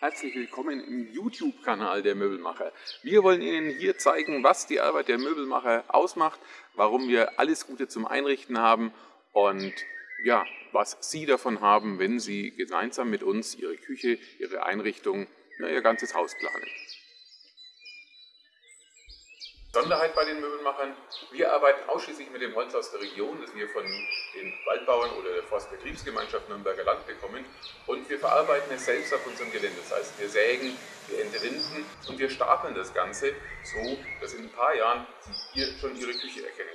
Herzlich willkommen im YouTube-Kanal der Möbelmacher. Wir wollen Ihnen hier zeigen, was die Arbeit der Möbelmacher ausmacht, warum wir alles Gute zum Einrichten haben und ja, was Sie davon haben, wenn Sie gemeinsam mit uns Ihre Küche, Ihre Einrichtung, ja, Ihr ganzes Haus planen. Besonderheit bei den Möbelmachern, wir arbeiten ausschließlich mit dem Holz aus der Region, das wir von den Waldbauern oder der Forstbetriebsgemeinschaft Nürnberger Land bekommen und wir verarbeiten es selbst auf unserem Gelände. Das heißt, wir sägen, wir entrinden und wir stapeln das Ganze so, dass in ein paar Jahren Sie hier schon Ihre Küche erkennen